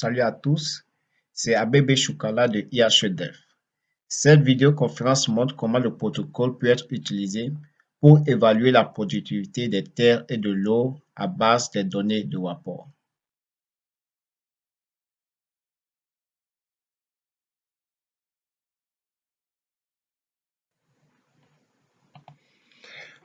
Salut à tous, c'est ABB Choukala de IHEDEF. Cette vidéoconférence montre comment le protocole peut être utilisé pour évaluer la productivité des terres et de l'eau à base des données de WAPOR.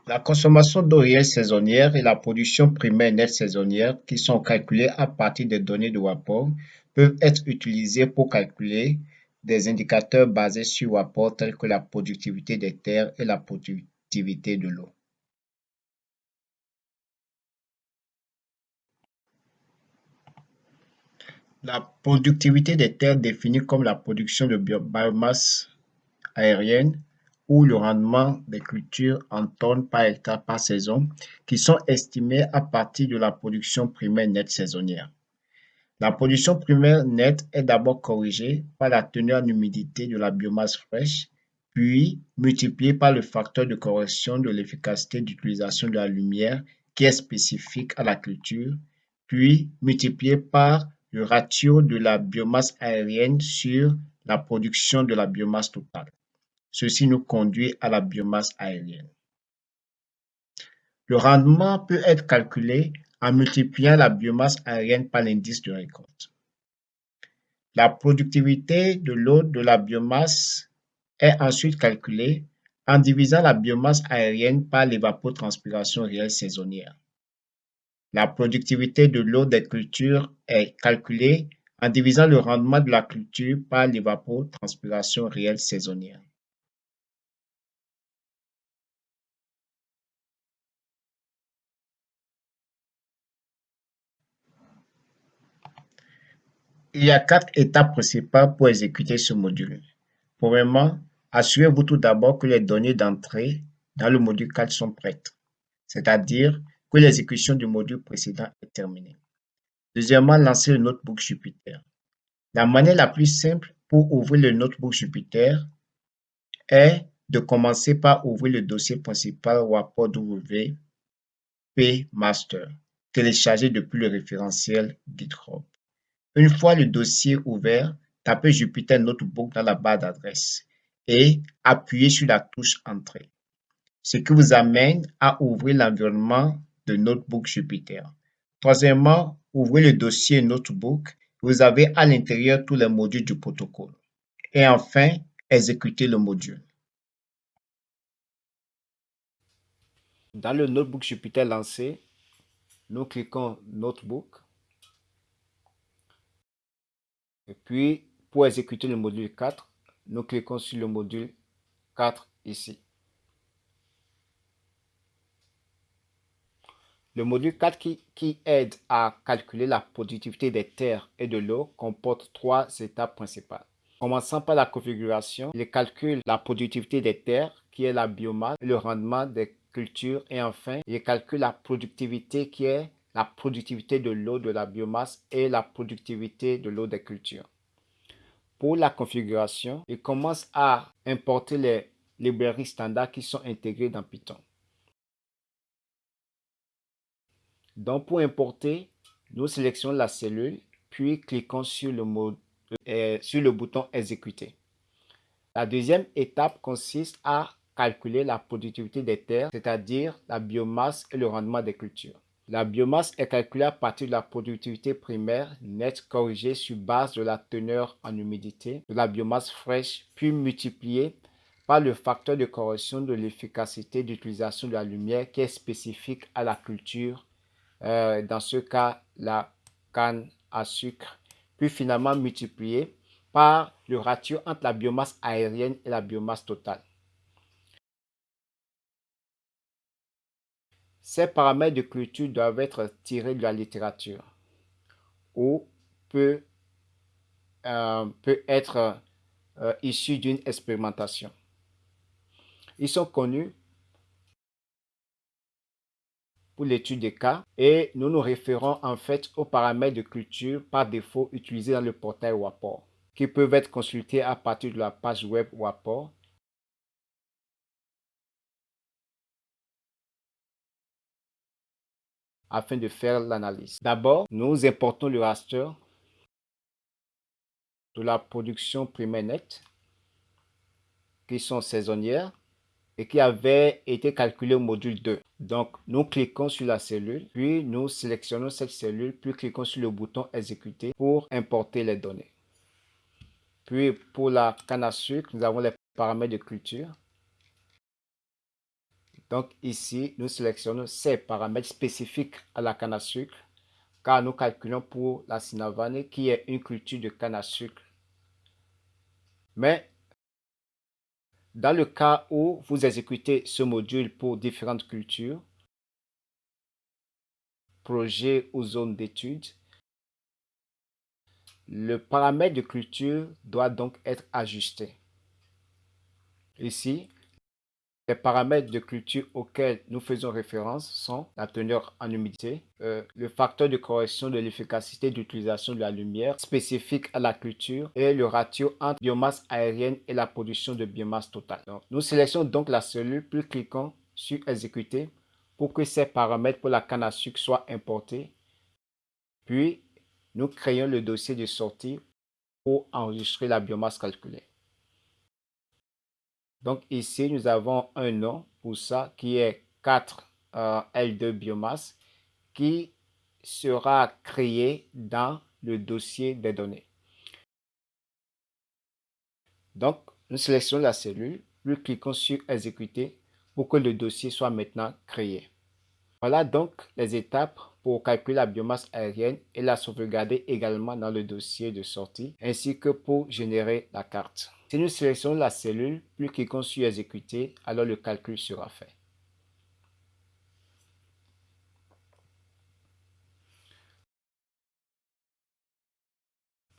La consommation d'eau réelle saisonnière et la production primaire nette saisonnière, qui sont calculées à partir des données de WAPOR, peuvent être utilisées pour calculer des indicateurs basés sur WAPOR tels que la productivité des terres et la productivité de l'eau. La productivité des terres définie comme la production de biomasse aérienne ou le rendement des cultures en tonnes par hectare par saison qui sont estimées à partir de la production primaire nette saisonnière. La production primaire nette est d'abord corrigée par la teneur en humidité de la biomasse fraîche, puis multipliée par le facteur de correction de l'efficacité d'utilisation de la lumière qui est spécifique à la culture, puis multipliée par le ratio de la biomasse aérienne sur la production de la biomasse totale. Ceci nous conduit à la biomasse aérienne. Le rendement peut être calculé en multipliant la biomasse aérienne par l'indice de récolte. La productivité de l'eau de la biomasse est ensuite calculée en divisant la biomasse aérienne par l'évapotranspiration réelle saisonnière. La productivité de l'eau des cultures est calculée en divisant le rendement de la culture par l'évapotranspiration réelle saisonnière. Il y a quatre étapes principales pour exécuter ce module. Premièrement, assurez-vous tout d'abord que les données d'entrée dans le module 4 sont prêtes, c'est-à-dire que l'exécution du module précédent est terminée. Deuxièmement, lancez le notebook Jupyter. La manière la plus simple pour ouvrir le notebook Jupyter est de commencer par ouvrir le dossier principal WAPOW P Master, téléchargé depuis le référentiel GitHub. Une fois le dossier ouvert, tapez Jupyter Notebook dans la barre d'adresse et appuyez sur la touche Entrée, ce qui vous amène à ouvrir l'environnement de Notebook Jupyter. Troisièmement, ouvrez le dossier Notebook. Vous avez à l'intérieur tous les modules du protocole. Et enfin, exécutez le module. Dans le Notebook Jupyter lancé, nous cliquons Notebook Et puis, pour exécuter le module 4, nous cliquons sur le module 4 ici. Le module 4 qui, aide à calculer la productivité des terres et de l'eau comporte trois étapes principales. Commençant par la configuration, il calcule la productivité des terres, qui est la biomasse, le rendement des cultures, et enfin, il calcule la productivité qui est la productivité de l'eau de la biomasse et la productivité de l'eau des cultures. Pour la configuration, il commence à importer les librairies standards qui sont intégrées dans Python. Donc pour importer, nous sélectionnons la cellule, puis cliquons sur le, euh, sur le bouton exécuter. La deuxième étape consiste à calculer la productivité des terres, c'est-à-dire la biomasse et le rendement des cultures. La biomasse est calculée à partir de la productivité primaire nette corrigée sur base de la teneur en humidité de la biomasse fraîche, puis multipliée par le facteur de correction de l'efficacité d'utilisation de la lumière qui est spécifique à la culture, euh, dans ce cas la canne à sucre, puis finalement multipliée par le ratio entre la biomasse aérienne et la biomasse totale. Ces paramètres de culture doivent être tirés de la littérature ou peut, euh, peut être euh, issus d'une expérimentation. Ils sont connus pour l'étude des cas et nous nous référons en fait aux paramètres de culture par défaut utilisés dans le portail WAPOR qui peuvent être consultés à partir de la page web WAPOR afin de faire l'analyse. D'abord, nous importons le raster de la production primaire nette qui sont saisonnières et qui avaient été calculées au module 2. Donc, nous cliquons sur la cellule, puis nous sélectionnons cette cellule, puis cliquons sur le bouton exécuter pour importer les données. Puis, pour la canne à sucre, nous avons les paramètres de culture. Donc, ici, nous sélectionnons ces paramètres spécifiques à la canne à sucre, car nous calculons pour la Sinavane, qui est une culture de canne à sucre. Mais dans le cas où vous exécutez ce module pour différentes cultures, projets ou zones d'études, le paramètre de culture doit donc être ajusté. Ici, les paramètres de culture auxquels nous faisons référence sont la teneur en humidité, euh, le facteur de correction de l'efficacité d'utilisation de la lumière spécifique à la culture et le ratio entre biomasse aérienne et la production de biomasse totale. nous sélectionnons donc la cellule puis cliquons sur exécuter pour que ces paramètres pour la canne à sucre soient importés. Puis, nous créons le dossier de sortie pour enregistrer la biomasse calculée. Donc ici, nous avons un nom pour ça qui est 4 euh, L2 biomasse qui sera créé dans le dossier des données. Donc, nous sélectionnons la cellule, nous cliquons sur exécuter pour que le dossier soit maintenant créé. Voilà donc les étapes pour calculer la biomasse aérienne et la sauvegarder également dans le dossier de sortie, ainsi que pour générer la carte. Si nous sélectionnons la cellule, puis cliquons sur exécuter, alors le calcul sera fait.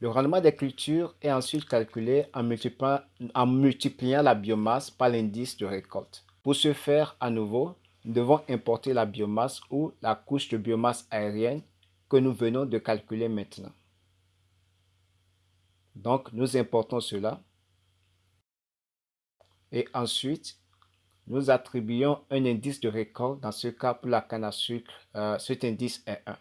Le rendement des cultures est ensuite calculé en multipliant, en multipliant la biomasse par l'indice de récolte. Pour ce faire, à nouveau, nous devons importer la biomasse ou la couche de biomasse aérienne que nous venons de calculer maintenant. Donc, nous importons cela. Et ensuite, nous attribuons un indice de récolte. Dans ce cas, pour la canne à sucre, euh, cet indice est 1.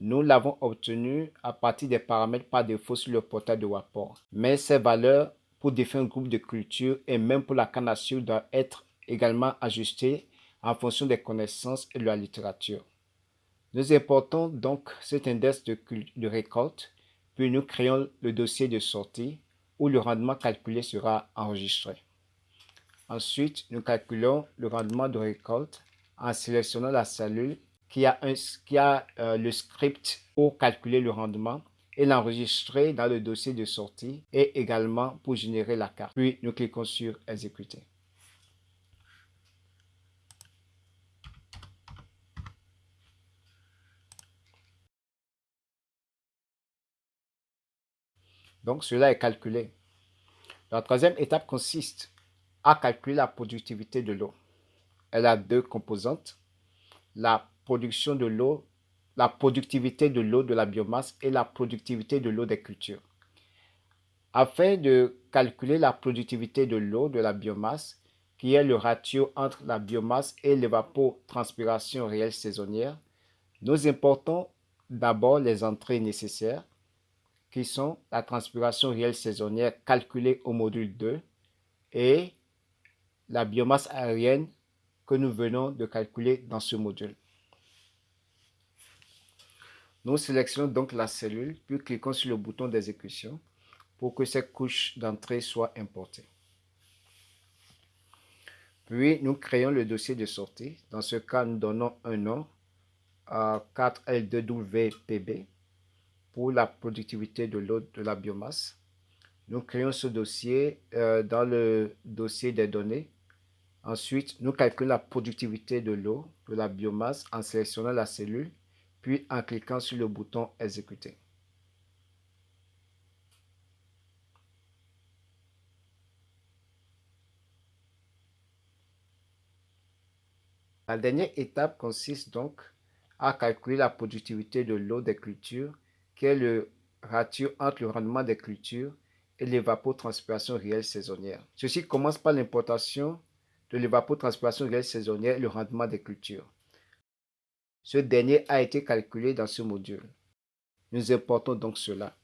Nous l'avons obtenu à partir des paramètres par défaut sur le portail de Wapor. Mais ces valeurs pour différents groupes de cultures et même pour la canne à sucre doivent être également ajustées en fonction des connaissances et de la littérature. Nous importons donc cet index de, récolte, puis nous créons le dossier de sortie où le rendement calculé sera enregistré. Ensuite, nous calculons le rendement de récolte en sélectionnant la cellule qui a, un, qui a euh, le script pour calculer le rendement et l'enregistrer dans le dossier de sortie et également pour générer la carte. Puis, nous cliquons sur exécuter. Donc, cela est calculé. La troisième étape consiste à calculer la productivité de l'eau. Elle a deux composantes. La production de l'eau, la productivité de l'eau de la biomasse et la productivité de l'eau des cultures. Afin de calculer la productivité de l'eau de la biomasse, qui est le ratio entre la biomasse et l'évapotranspiration réelle saisonnière, nous importons d'abord les entrées nécessaires qui sont la transpiration réelle saisonnière calculée au module 2 et la biomasse aérienne que nous venons de calculer dans ce module. Nous sélectionnons donc la cellule, puis cliquons sur le bouton d'exécution pour que cette couche d'entrée soit importée. Puis, nous créons le dossier de sortie. Dans ce cas, nous donnons un nom à 4L2WPB pour la productivité de l'eau de la biomasse. Nous créons ce dossier euh, dans le dossier des données. Ensuite, nous calculons la productivité de l'eau de la biomasse en sélectionnant la cellule, puis en cliquant sur le bouton Exécuter. La dernière étape consiste donc à calculer la productivité de l'eau des cultures est le ratio entre le rendement des cultures et l'évapotranspiration réelle saisonnière. Ceci commence par l'importation de l'évapotranspiration réelle saisonnière et le rendement des cultures. Ce dernier a été calculé dans ce module. Nous importons donc cela.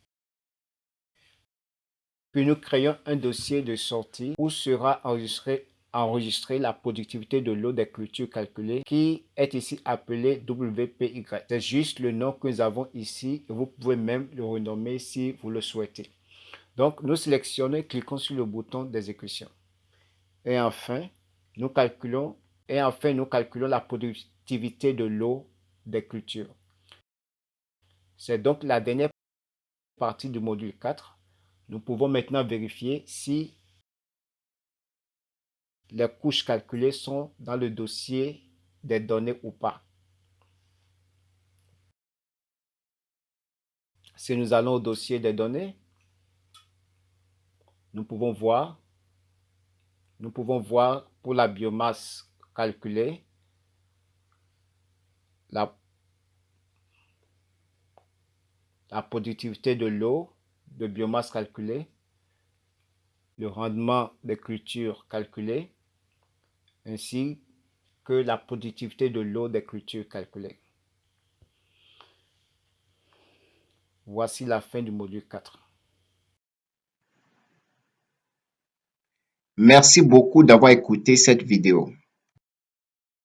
Puis nous créons un dossier de sortie où sera enregistré enregistrer la productivité de l'eau des cultures calculées qui est ici appelé WPY. C'est juste le nom que nous avons ici et vous pouvez même le renommer si vous le souhaitez. Donc, nous sélectionnons, cliquons sur le bouton d'exécution. Et enfin, nous calculons et enfin nous calculons la productivité de l'eau des cultures. C'est donc la dernière partie du module 4. Nous pouvons maintenant vérifier si les couches calculées sont dans le dossier des données ou pas. Si nous allons au dossier des données, nous pouvons voir, nous pouvons voir pour la biomasse calculée, la, la productivité de l'eau, de biomasse calculée, le rendement des cultures calculées, ainsi que la productivité de l'eau des cultures calculées. Voici la fin du module 4. Merci beaucoup d'avoir écouté cette vidéo.